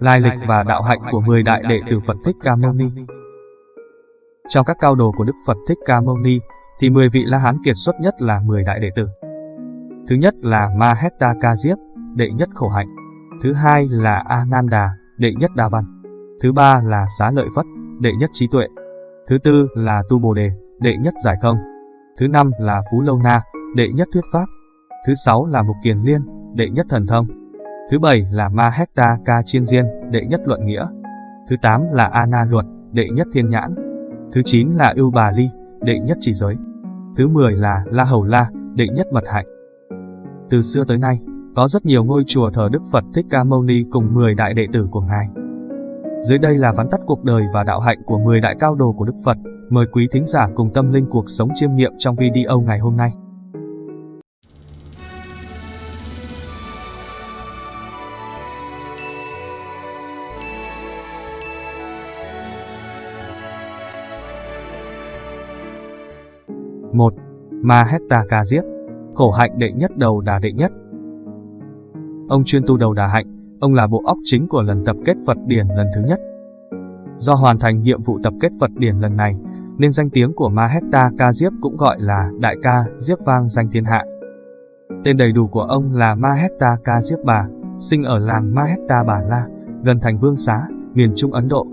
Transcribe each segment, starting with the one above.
Lai lịch và đạo hạnh của 10 đại đệ tử Phật Thích Ca Mâu Ni Trong các cao đồ của Đức Phật Thích Ca Mâu Ni, thì 10 vị La Hán kiệt xuất nhất là 10 đại đệ tử. Thứ nhất là Mahetta Ca Diếp, đệ nhất khổ hạnh. Thứ hai là Ananda, đệ nhất đa văn. Thứ ba là Xá Lợi Phất, đệ nhất trí tuệ. Thứ tư là Tu Bồ Đề, đệ nhất giải không. Thứ năm là Phú Lâu Na, đệ nhất thuyết pháp. Thứ sáu là Mục Kiền Liên, đệ nhất thần thông. Thứ bảy là Ma Ca Chiên Diên, đệ nhất luận nghĩa. Thứ tám là Ana Luật, đệ nhất thiên nhãn. Thứ chín là Ưu Bà Ly, đệ nhất chỉ giới. Thứ mười là La Hầu La, đệ nhất mật hạnh. Từ xưa tới nay, có rất nhiều ngôi chùa thờ Đức Phật Thích Ca Mâu Ni cùng 10 đại đệ tử của Ngài. Dưới đây là vắn tắt cuộc đời và đạo hạnh của 10 đại cao đồ của Đức Phật. Mời quý thính giả cùng tâm linh cuộc sống chiêm nghiệm trong video ngày hôm nay. Một Mahetta Ca Diếp Khổ hạnh đệ nhất đầu đà đệ nhất Ông chuyên tu đầu đà hạnh, ông là bộ óc chính của lần tập kết Phật Điển lần thứ nhất. Do hoàn thành nhiệm vụ tập kết Phật Điển lần này, nên danh tiếng của Mahetta Ca Diếp cũng gọi là Đại ca Diếp vang danh thiên hạ. Tên đầy đủ của ông là Mahetta Ca Diếp Bà, sinh ở làng Mahetta Bà La, gần thành Vương Xá, miền Trung Ấn Độ.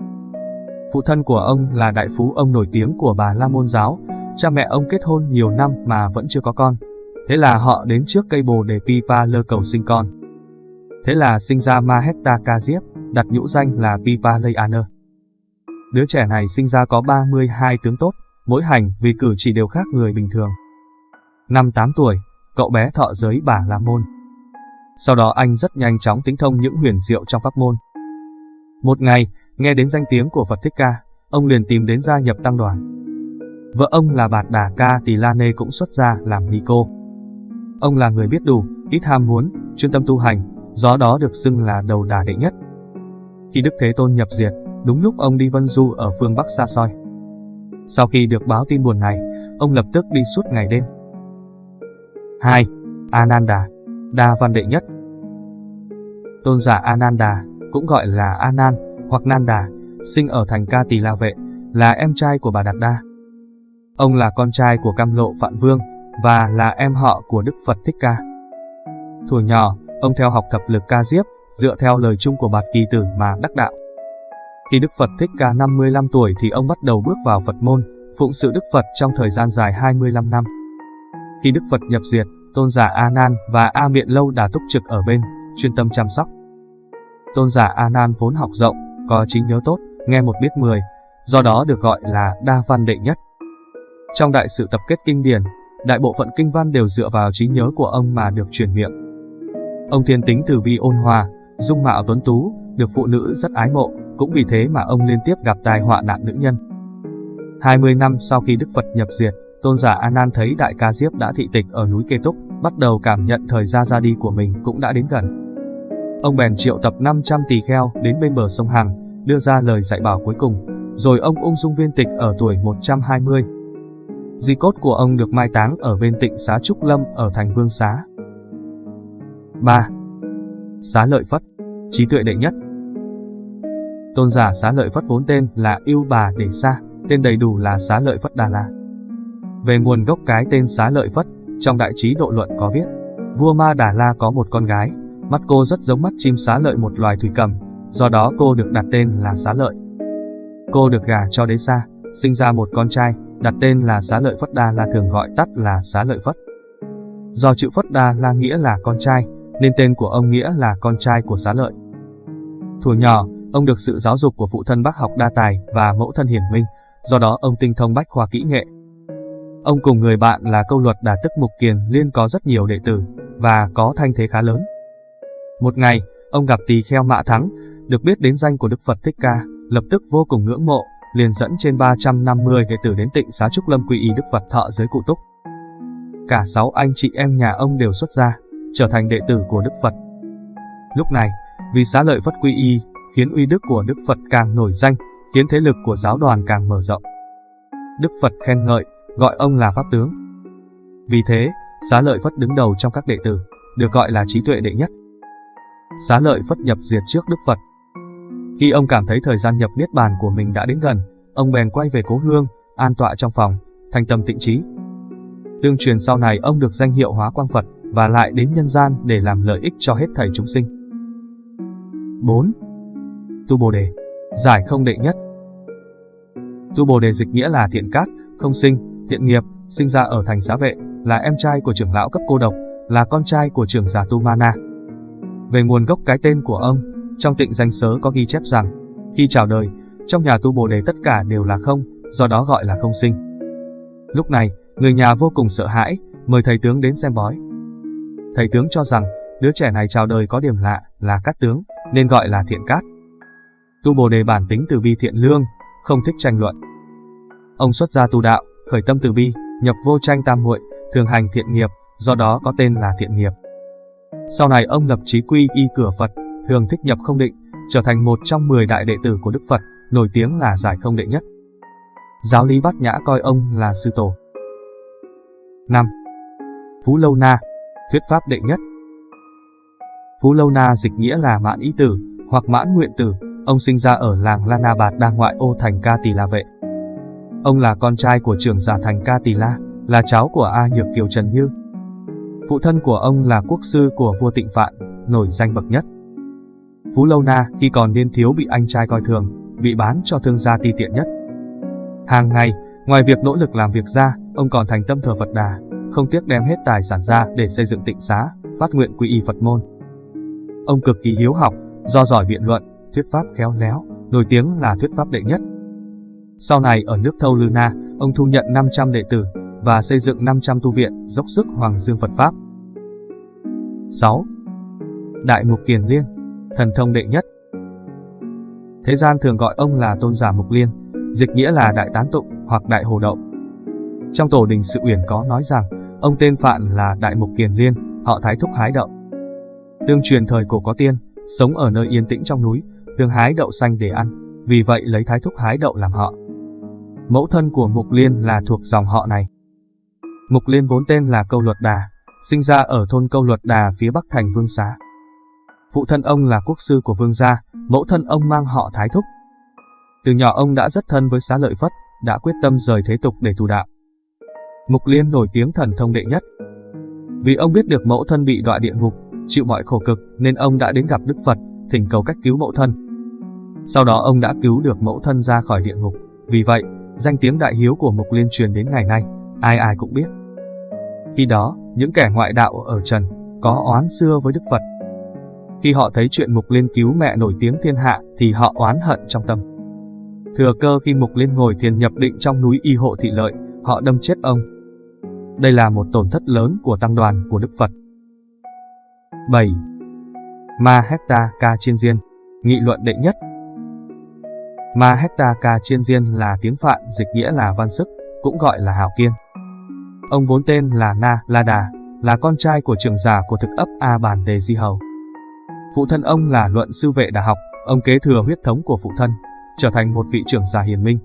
Phụ thân của ông là đại phú ông nổi tiếng của bà La Môn Giáo, cha mẹ ông kết hôn nhiều năm mà vẫn chưa có con. Thế là họ đến trước cây bồ để Pipa lơ cầu sinh con. Thế là sinh ra Mahetta Kaziep, đặt nhũ danh là Pipa Leyaner. Đứa trẻ này sinh ra có 32 tướng tốt, mỗi hành vì cử chỉ đều khác người bình thường. Năm 8 tuổi, cậu bé thọ giới bà La Môn. Sau đó anh rất nhanh chóng tính thông những huyền diệu trong pháp môn. Một ngày, nghe đến danh tiếng của Phật Thích Ca, ông liền tìm đến gia nhập tăng đoàn. Vợ ông là Bạt Đà Ca Tỳ La Nê cũng xuất gia làm ni cô. Ông là người biết đủ, ít ham muốn, chuyên tâm tu hành, do đó được xưng là đầu đà đệ nhất. Khi Đức Thế Tôn nhập diệt, đúng lúc ông đi vân du ở phương Bắc xa xôi. Sau khi được báo tin buồn này, ông lập tức đi suốt ngày đêm. 2. Ananda, đa văn đệ nhất Tôn giả Ananda, cũng gọi là Anan hoặc Nanda, sinh ở thành Ca Tỳ La Vệ, là em trai của bà Đạt Đa. Ông là con trai của Cam Lộ Phạn Vương và là em họ của Đức Phật Thích Ca. Thuở nhỏ, ông theo học thập lực ca diếp, dựa theo lời chung của Bạt Kỳ Tử mà đắc đạo. Khi Đức Phật Thích Ca 55 tuổi thì ông bắt đầu bước vào Phật môn, phụng sự Đức Phật trong thời gian dài 25 năm. Khi Đức Phật nhập diệt, tôn giả A Nan và A Miện Lâu đã túc trực ở bên, chuyên tâm chăm sóc. Tôn giả A Nan vốn học rộng, có trí nhớ tốt, nghe một biết mười, do đó được gọi là đa văn đệ nhất. Trong đại sự tập kết kinh điển, đại bộ phận kinh văn đều dựa vào trí nhớ của ông mà được truyền miệng. Ông thiên tính từ bi ôn hòa, dung mạo tuấn tú, được phụ nữ rất ái mộ, cũng vì thế mà ông liên tiếp gặp tai họa nạn nữ nhân. 20 năm sau khi Đức Phật nhập diệt, tôn giả A Nan thấy đại ca Diếp đã thị tịch ở núi Kê Túc, bắt đầu cảm nhận thời gian ra đi của mình cũng đã đến gần. Ông bèn triệu tập 500 tỳ kheo đến bên bờ sông Hằng, đưa ra lời dạy bảo cuối cùng, rồi ông ung dung viên tịch ở tuổi 120, Di cốt của ông được mai táng ở bên tịnh xá Trúc Lâm ở thành Vương Xá. 3. Xá Lợi Phất, trí tuệ đệ nhất Tôn giả Xá Lợi Phất vốn tên là Yêu Bà Đề Sa, tên đầy đủ là Xá Lợi Phất Đà La. Về nguồn gốc cái tên Xá Lợi Phất, trong đại trí độ luận có viết, vua Ma Đà La có một con gái, mắt cô rất giống mắt chim xá lợi một loài thủy cầm, do đó cô được đặt tên là Xá Lợi. Cô được gả cho đế sa, sinh ra một con trai, đặt tên là Xá Lợi Phất Đa La thường gọi tắt là Xá Lợi Phất. Do chữ Phất Đa La nghĩa là con trai, nên tên của ông nghĩa là con trai của Xá Lợi. Thuở nhỏ, ông được sự giáo dục của phụ thân bác học đa tài và mẫu thân hiển minh, do đó ông tinh thông bách khoa kỹ nghệ. Ông cùng người bạn là câu luật đà tức Mục Kiền liên có rất nhiều đệ tử và có thanh thế khá lớn. Một ngày, ông gặp tỳ kheo Mạ Thắng, được biết đến danh của Đức Phật Thích Ca, lập tức vô cùng ngưỡng mộ, liền dẫn trên 350 đệ tử đến tịnh xá Trúc Lâm quy y Đức Phật thọ giới cụ túc. Cả sáu anh chị em nhà ông đều xuất gia, trở thành đệ tử của Đức Phật. Lúc này, vì xá lợi Phất quy y, khiến uy đức của Đức Phật càng nổi danh, khiến thế lực của giáo đoàn càng mở rộng. Đức Phật khen ngợi, gọi ông là Pháp Tướng. Vì thế, xá lợi Phất đứng đầu trong các đệ tử, được gọi là trí tuệ đệ nhất. Xá lợi Phất nhập diệt trước Đức Phật. Khi ông cảm thấy thời gian nhập niết bàn của mình đã đến gần, ông bèn quay về cố hương, an tọa trong phòng, thành tâm tịnh trí. Tương truyền sau này ông được danh hiệu hóa quang Phật và lại đến nhân gian để làm lợi ích cho hết thảy chúng sinh. 4. Tu Bồ Đề Giải không đệ nhất Tu Bồ Đề dịch nghĩa là thiện cát, không sinh, thiện nghiệp, sinh ra ở thành xá vệ, là em trai của trưởng lão cấp cô độc, là con trai của trưởng giả Tu Mana. Về nguồn gốc cái tên của ông, trong tịnh danh sớ có ghi chép rằng, khi chào đời, trong nhà tu Bồ Đề tất cả đều là không, do đó gọi là không sinh. Lúc này, người nhà vô cùng sợ hãi, mời thầy tướng đến xem bói. Thầy tướng cho rằng, đứa trẻ này chào đời có điểm lạ là cát tướng, nên gọi là thiện cát. Tu Bồ Đề bản tính từ bi thiện lương, không thích tranh luận. Ông xuất gia tu đạo, khởi tâm từ bi, nhập vô tranh tam muội, thường hành thiện nghiệp, do đó có tên là thiện nghiệp. Sau này ông lập chí quy y cửa Phật, thường thích nhập không định, trở thành một trong 10 đại đệ tử của Đức Phật, nổi tiếng là giải không đệ nhất. Giáo lý Bát Nhã coi ông là sư tổ. 5. Phú Lâu Na, thuyết pháp đệ nhất. Phú Lâu Na dịch nghĩa là mãn ý tử, hoặc mãn nguyện tử, ông sinh ra ở làng Lana Bạt đa ngoại ô thành Ca Tỳ La Vệ. Ông là con trai của trưởng giả thành Ca Tỳ La, là cháu của A Nhược Kiều Trần Như. Phụ thân của ông là quốc sư của vua Tịnh Phạn, nổi danh bậc nhất. Phú Lâu Na khi còn niên thiếu bị anh trai coi thường, bị bán cho thương gia ti tiện nhất. Hàng ngày, ngoài việc nỗ lực làm việc ra, ông còn thành tâm thờ Phật Đà, không tiếc đem hết tài sản ra để xây dựng tịnh xá, phát nguyện quy y Phật môn. Ông cực kỳ hiếu học, do giỏi biện luận, thuyết pháp khéo léo, nổi tiếng là thuyết pháp đệ nhất. Sau này ở nước Thâu Lư Na, ông thu nhận 500 đệ tử và xây dựng 500 tu viện, dốc sức hoàng dương Phật Pháp. 6. Đại Mục Kiền Liên, thần thông đệ nhất. Thế gian thường gọi ông là tôn giả Mục Liên, dịch nghĩa là đại tán tụng hoặc đại hồ đậu. Trong tổ đình sự uyển có nói rằng, ông tên Phạn là Đại Mục Kiền Liên, họ Thái Thúc hái đậu. Tương truyền thời cổ có tiên, sống ở nơi yên tĩnh trong núi, thường hái đậu xanh để ăn, vì vậy lấy Thái Thúc hái đậu làm họ. Mẫu thân của Mục Liên là thuộc dòng họ này. Mục Liên vốn tên là Câu Luật Đà, sinh ra ở thôn Câu Luật Đà phía bắc thành Vương Xá. Phụ thân ông là quốc sư của Vương gia, mẫu thân ông mang họ Thái Thúc. Từ nhỏ ông đã rất thân với xá lợi Phất, đã quyết tâm rời thế tục để tu đạo. Mục Liên nổi tiếng thần thông đệ nhất. Vì ông biết được mẫu thân bị đọa địa ngục, chịu mọi khổ cực nên ông đã đến gặp Đức Phật, thỉnh cầu cách cứu mẫu thân. Sau đó ông đã cứu được mẫu thân ra khỏi địa ngục. Vì vậy, danh tiếng đại hiếu của Mục Liên truyền đến ngày nay, ai ai cũng biết. Khi đó, những kẻ ngoại đạo ở Trần có oán xưa với Đức Phật. Khi họ thấy chuyện Mục Liên cứu mẹ nổi tiếng thiên hạ thì họ oán hận trong tâm. Thừa cơ khi Mục Liên ngồi thiền nhập định trong núi Y Hộ Thị Lợi, họ đâm chết ông. Đây là một tổn thất lớn của tăng đoàn của Đức Phật. 7. Ma Hecta Ca Chiên Diên Nghị luận đệ nhất Ma Hecta Ca Chiên Diên là tiếng Phạn dịch nghĩa là văn sức, cũng gọi là hào kiên. Ông vốn tên là Na La Đà, là con trai của trưởng giả của thực ấp A Bản Đề Di Hầu. Phụ thân ông là luận sư vệ đà học, ông kế thừa huyết thống của phụ thân, trở thành một vị trưởng giả hiền minh.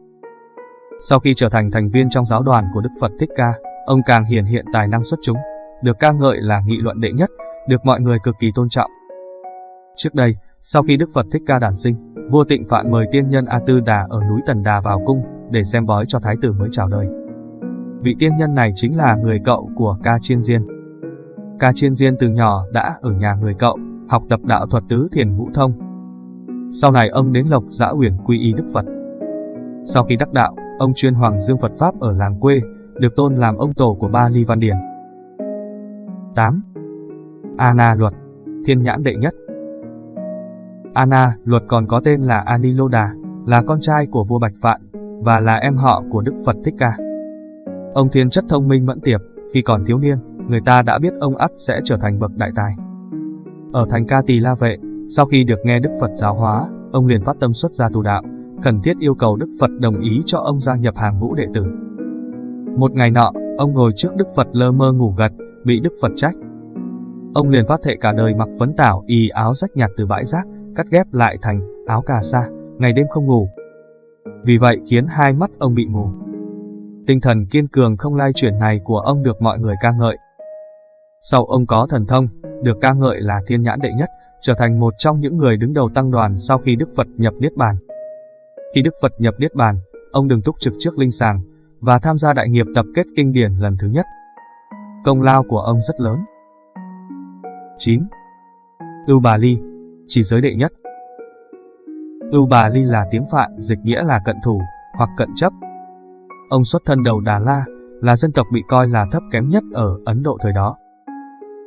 Sau khi trở thành thành viên trong giáo đoàn của Đức Phật Thích Ca, ông càng hiển hiện tài năng xuất chúng, được ca ngợi là nghị luận đệ nhất, được mọi người cực kỳ tôn trọng. Trước đây, sau khi Đức Phật Thích Ca đản sinh, vua Tịnh Phạn mời tiên nhân A Tư Đà ở núi Tần Đà vào cung để xem bói cho thái tử mới chào đời. Vị tiên nhân này chính là người cậu của Ca Chiên Diên. Ca Chiên Diên từ nhỏ đã ở nhà người cậu, học tập đạo thuật tứ thiền ngũ thông. Sau này ông đến Lộc Giã Uyển quy y Đức Phật. Sau khi đắc đạo, ông chuyên hoàng dương Phật Pháp ở làng quê, được tôn làm ông tổ của ba ly văn điển. 8. ana luật, thiên nhãn đệ nhất. ana luật còn có tên là Aniloda, là con trai của vua Bạch Phạn và là em họ của Đức Phật Thích Ca. Ông thiên chất thông minh mẫn tiệp, khi còn thiếu niên, người ta đã biết ông ắt sẽ trở thành bậc đại tài. Ở thành Ca Tỳ La Vệ, sau khi được nghe Đức Phật giáo hóa, ông liền phát tâm xuất gia tu đạo, khẩn thiết yêu cầu Đức Phật đồng ý cho ông gia nhập hàng ngũ đệ tử. Một ngày nọ, ông ngồi trước Đức Phật lơ mơ ngủ gật, bị Đức Phật trách. Ông liền phát thệ cả đời mặc phấn tảo y áo rách nhạt từ bãi rác, cắt ghép lại thành áo cà sa, ngày đêm không ngủ. Vì vậy khiến hai mắt ông bị mù. Tinh thần kiên cường không lai chuyển này của ông được mọi người ca ngợi. Sau ông có thần thông, được ca ngợi là thiên nhãn đệ nhất, trở thành một trong những người đứng đầu tăng đoàn sau khi Đức Phật nhập Niết Bàn. Khi Đức Phật nhập Niết Bàn, ông đừng túc trực trước linh sàng và tham gia đại nghiệp tập kết kinh điển lần thứ nhất. Công lao của ông rất lớn. 9. Ưu Bà Ly, chỉ giới đệ nhất. Ưu Bà Ly là tiếng Phạn, dịch nghĩa là cận thủ hoặc cận chấp. Ông xuất thân đầu Đà La, là dân tộc bị coi là thấp kém nhất ở Ấn Độ thời đó.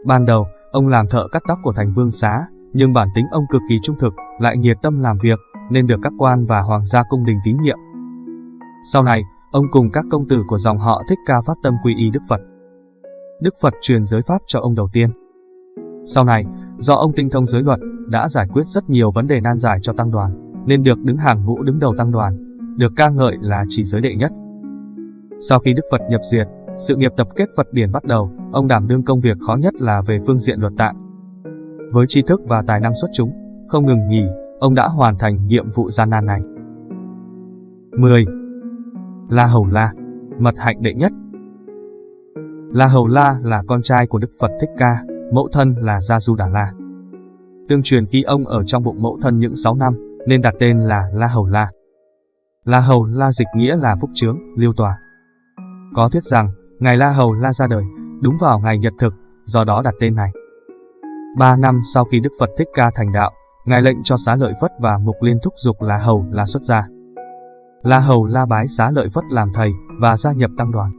Ban đầu, ông làm thợ cắt tóc của thành vương xá, nhưng bản tính ông cực kỳ trung thực, lại nhiệt tâm làm việc, nên được các quan và hoàng gia cung đình tín nhiệm. Sau này, ông cùng các công tử của dòng họ thích ca phát tâm quy y Đức Phật. Đức Phật truyền giới pháp cho ông đầu tiên. Sau này, do ông tinh thông giới luật, đã giải quyết rất nhiều vấn đề nan giải cho tăng đoàn, nên được đứng hàng ngũ đứng đầu tăng đoàn, được ca ngợi là chỉ giới đệ nhất. Sau khi Đức Phật nhập diệt, sự nghiệp tập kết Phật điển bắt đầu, ông đảm đương công việc khó nhất là về phương diện luật tạng. Với tri thức và tài năng xuất chúng, không ngừng nghỉ, ông đã hoàn thành nhiệm vụ gian nan này. 10. La Hầu La, mật hạnh đệ nhất. La Hầu La là con trai của Đức Phật Thích Ca, mẫu thân là Gia Du Đà La. Tương truyền khi ông ở trong bụng mẫu thân những 6 năm, nên đặt tên là La Hầu La. La Hầu La dịch nghĩa là phúc trướng, liêu tòa. Có thuyết rằng, Ngài La Hầu La ra đời, đúng vào ngày nhật thực, do đó đặt tên này. Ba năm sau khi Đức Phật Thích Ca thành đạo, Ngài lệnh cho xá lợi Phất và Mục Liên thúc dục La Hầu La xuất gia. La Hầu La bái xá lợi Phất làm thầy và gia nhập tăng đoàn.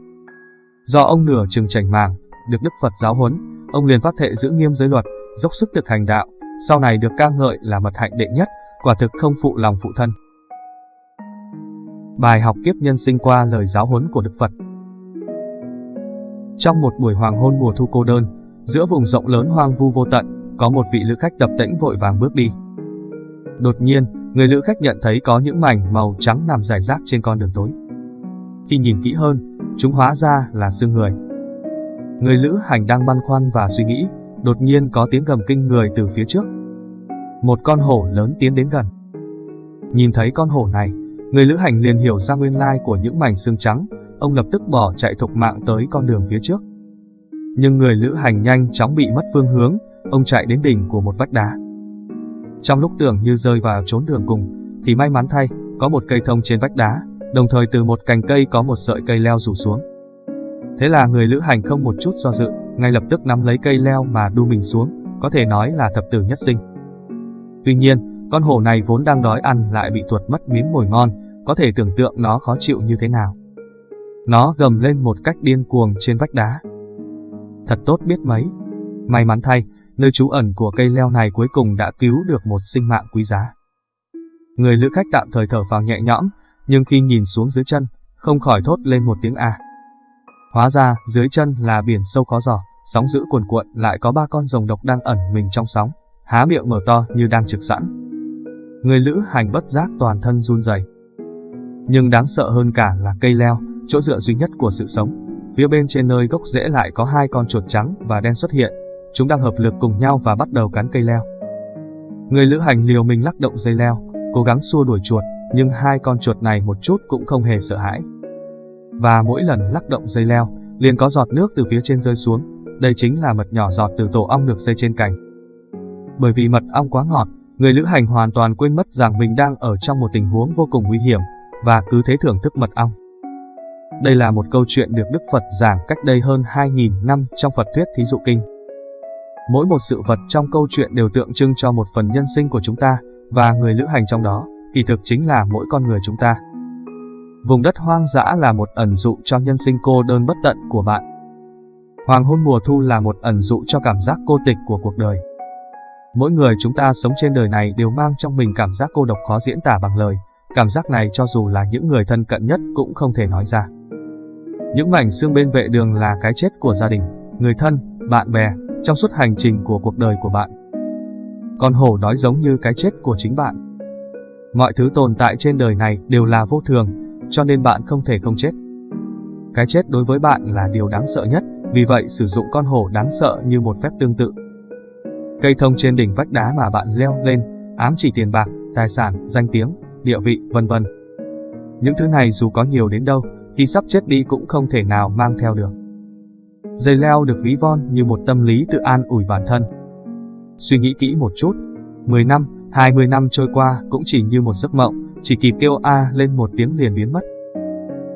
Do ông nửa chừng chảnh màng, được Đức Phật giáo huấn, ông liền phát thệ giữ nghiêm giới luật, dốc sức thực hành đạo, sau này được ca ngợi là mật hạnh đệ nhất, quả thực không phụ lòng phụ thân. Bài học kiếp nhân sinh qua lời giáo huấn của Đức Phật trong một buổi hoàng hôn mùa thu cô đơn, giữa vùng rộng lớn hoang vu vô tận, có một vị lữ khách tập tễnh vội vàng bước đi. Đột nhiên, người lữ khách nhận thấy có những mảnh màu trắng nằm rải rác trên con đường tối. Khi nhìn kỹ hơn, chúng hóa ra là xương người. Người lữ hành đang băn khoăn và suy nghĩ, đột nhiên có tiếng gầm kinh người từ phía trước. Một con hổ lớn tiến đến gần. Nhìn thấy con hổ này, người lữ hành liền hiểu ra nguyên lai của những mảnh xương trắng, ông lập tức bỏ chạy thục mạng tới con đường phía trước. Nhưng người lữ hành nhanh chóng bị mất phương hướng, ông chạy đến đỉnh của một vách đá. Trong lúc tưởng như rơi vào trốn đường cùng, thì may mắn thay, có một cây thông trên vách đá, đồng thời từ một cành cây có một sợi cây leo rủ xuống. Thế là người lữ hành không một chút do dự, ngay lập tức nắm lấy cây leo mà đu mình xuống, có thể nói là thập tử nhất sinh. Tuy nhiên, con hổ này vốn đang đói ăn lại bị tuột mất miếng mồi ngon, có thể tưởng tượng nó khó chịu như thế nào. Nó gầm lên một cách điên cuồng trên vách đá. Thật tốt biết mấy. May mắn thay, nơi trú ẩn của cây leo này cuối cùng đã cứu được một sinh mạng quý giá. Người lữ khách tạm thời thở phào nhẹ nhõm, nhưng khi nhìn xuống dưới chân, không khỏi thốt lên một tiếng a. Hóa ra, dưới chân là biển sâu khó giò sóng dữ cuồn cuộn lại có ba con rồng độc đang ẩn mình trong sóng, há miệng mở to như đang trực sẵn. Người lữ hành bất giác toàn thân run rẩy. Nhưng đáng sợ hơn cả là cây leo, chỗ dựa duy nhất của sự sống. Phía bên trên nơi gốc rễ lại có hai con chuột trắng và đen xuất hiện, chúng đang hợp lực cùng nhau và bắt đầu cắn cây leo. Người lữ hành liều mình lắc động dây leo, cố gắng xua đuổi chuột, nhưng hai con chuột này một chút cũng không hề sợ hãi. Và mỗi lần lắc động dây leo, liền có giọt nước từ phía trên rơi xuống, đây chính là mật nhỏ giọt từ tổ ong được dây trên cành. Bởi vì mật ong quá ngọt, người lữ hành hoàn toàn quên mất rằng mình đang ở trong một tình huống vô cùng nguy hiểm, và cứ thế thưởng thức mật ong. Đây là một câu chuyện được Đức Phật giảng cách đây hơn 2.000 năm trong Phật thuyết Thí dụ Kinh. Mỗi một sự vật trong câu chuyện đều tượng trưng cho một phần nhân sinh của chúng ta, và người lữ hành trong đó, kỳ thực chính là mỗi con người chúng ta. Vùng đất hoang dã là một ẩn dụ cho nhân sinh cô đơn bất tận của bạn. Hoàng hôn mùa thu là một ẩn dụ cho cảm giác cô tịch của cuộc đời. Mỗi người chúng ta sống trên đời này đều mang trong mình cảm giác cô độc khó diễn tả bằng lời. Cảm giác này cho dù là những người thân cận nhất cũng không thể nói ra. Những mảnh xương bên vệ đường là cái chết của gia đình, người thân, bạn bè, trong suốt hành trình của cuộc đời của bạn. Con hổ đói giống như cái chết của chính bạn. Mọi thứ tồn tại trên đời này đều là vô thường, cho nên bạn không thể không chết. Cái chết đối với bạn là điều đáng sợ nhất, vì vậy sử dụng con hổ đáng sợ như một phép tương tự. Cây thông trên đỉnh vách đá mà bạn leo lên, ám chỉ tiền bạc, tài sản, danh tiếng, địa vị, vân vân. Những thứ này dù có nhiều đến đâu, khi sắp chết đi cũng không thể nào mang theo được. Dây leo được ví von như một tâm lý tự an ủi bản thân. Suy nghĩ kỹ một chút, 10 năm, 20 năm trôi qua cũng chỉ như một giấc mộng, chỉ kịp kêu A lên một tiếng liền biến mất.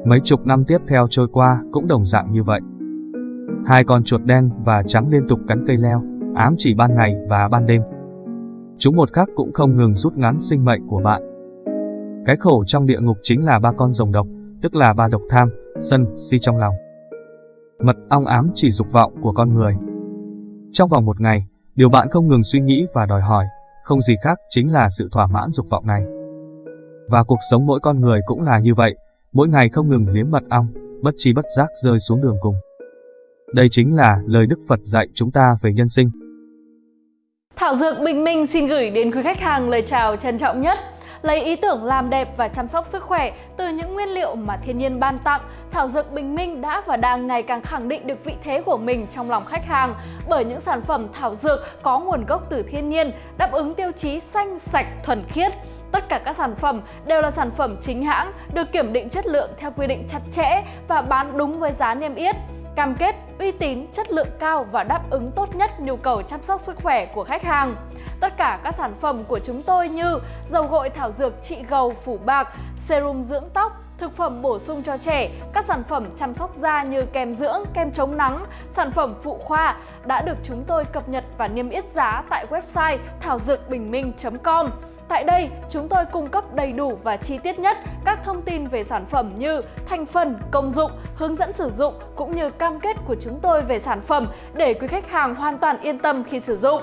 Mấy chục năm tiếp theo trôi qua cũng đồng dạng như vậy. Hai con chuột đen và trắng liên tục cắn cây leo, ám chỉ ban ngày và ban đêm. Chúng một khắc cũng không ngừng rút ngắn sinh mệnh của bạn. Cái khổ trong địa ngục chính là ba con rồng độc, tức là ba độc tham, sân, si trong lòng. Mật ong ám chỉ dục vọng của con người. Trong vòng một ngày, điều bạn không ngừng suy nghĩ và đòi hỏi, không gì khác chính là sự thỏa mãn dục vọng này. Và cuộc sống mỗi con người cũng là như vậy, mỗi ngày không ngừng liếm mật ong, bất chi bất giác rơi xuống đường cùng. Đây chính là lời Đức Phật dạy chúng ta về nhân sinh. Thảo Dược Bình Minh xin gửi đến quý khách hàng lời chào trân trọng nhất. Lấy ý tưởng làm đẹp và chăm sóc sức khỏe từ những nguyên liệu mà thiên nhiên ban tặng, Thảo Dược Bình Minh đã và đang ngày càng khẳng định được vị thế của mình trong lòng khách hàng bởi những sản phẩm thảo dược có nguồn gốc từ thiên nhiên, đáp ứng tiêu chí xanh, sạch, thuần khiết. Tất cả các sản phẩm đều là sản phẩm chính hãng, được kiểm định chất lượng theo quy định chặt chẽ và bán đúng với giá niêm yết cam kết uy tín, chất lượng cao và đáp ứng tốt nhất nhu cầu chăm sóc sức khỏe của khách hàng. Tất cả các sản phẩm của chúng tôi như dầu gội thảo dược trị gầu phủ bạc, serum dưỡng tóc, thực phẩm bổ sung cho trẻ, các sản phẩm chăm sóc da như kem dưỡng, kem chống nắng, sản phẩm phụ khoa đã được chúng tôi cập nhật và niêm yết giá tại website thảo dược bình minh.com. Tại đây, chúng tôi cung cấp đầy đủ và chi tiết nhất các thông tin về sản phẩm như thành phần, công dụng, hướng dẫn sử dụng cũng như cam kết của chúng tôi về sản phẩm để quý khách hàng hoàn toàn yên tâm khi sử dụng.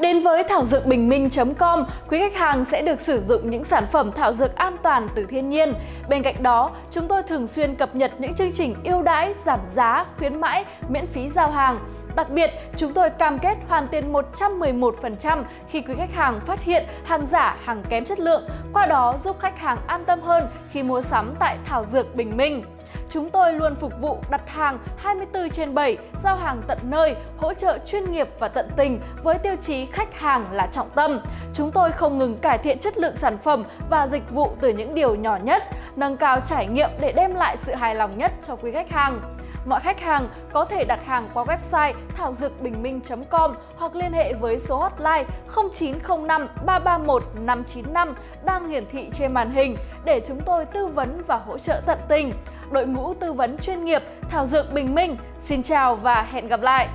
Đến với thảo dược bình minh.com, quý khách hàng sẽ được sử dụng những sản phẩm thảo dược an toàn từ thiên nhiên. Bên cạnh đó, chúng tôi thường xuyên cập nhật những chương trình ưu đãi, giảm giá, khuyến mãi, miễn phí giao hàng. Đặc biệt, chúng tôi cam kết hoàn tiền 111% khi quý khách hàng phát hiện hàng giả, hàng kém chất lượng, qua đó giúp khách hàng an tâm hơn khi mua sắm tại Thảo Dược Bình Minh. Chúng tôi luôn phục vụ đặt hàng 24 trên 7, giao hàng tận nơi, hỗ trợ chuyên nghiệp và tận tình với tiêu chí khách hàng là trọng tâm. Chúng tôi không ngừng cải thiện chất lượng sản phẩm và dịch vụ từ những điều nhỏ nhất, nâng cao trải nghiệm để đem lại sự hài lòng nhất cho quý khách hàng. Mọi khách hàng có thể đặt hàng qua website thảo dược bình minh.com hoặc liên hệ với số hotline 0905 331 595 đang hiển thị trên màn hình để chúng tôi tư vấn và hỗ trợ tận tình. Đội ngũ tư vấn chuyên nghiệp Thảo Dược Bình Minh, xin chào và hẹn gặp lại!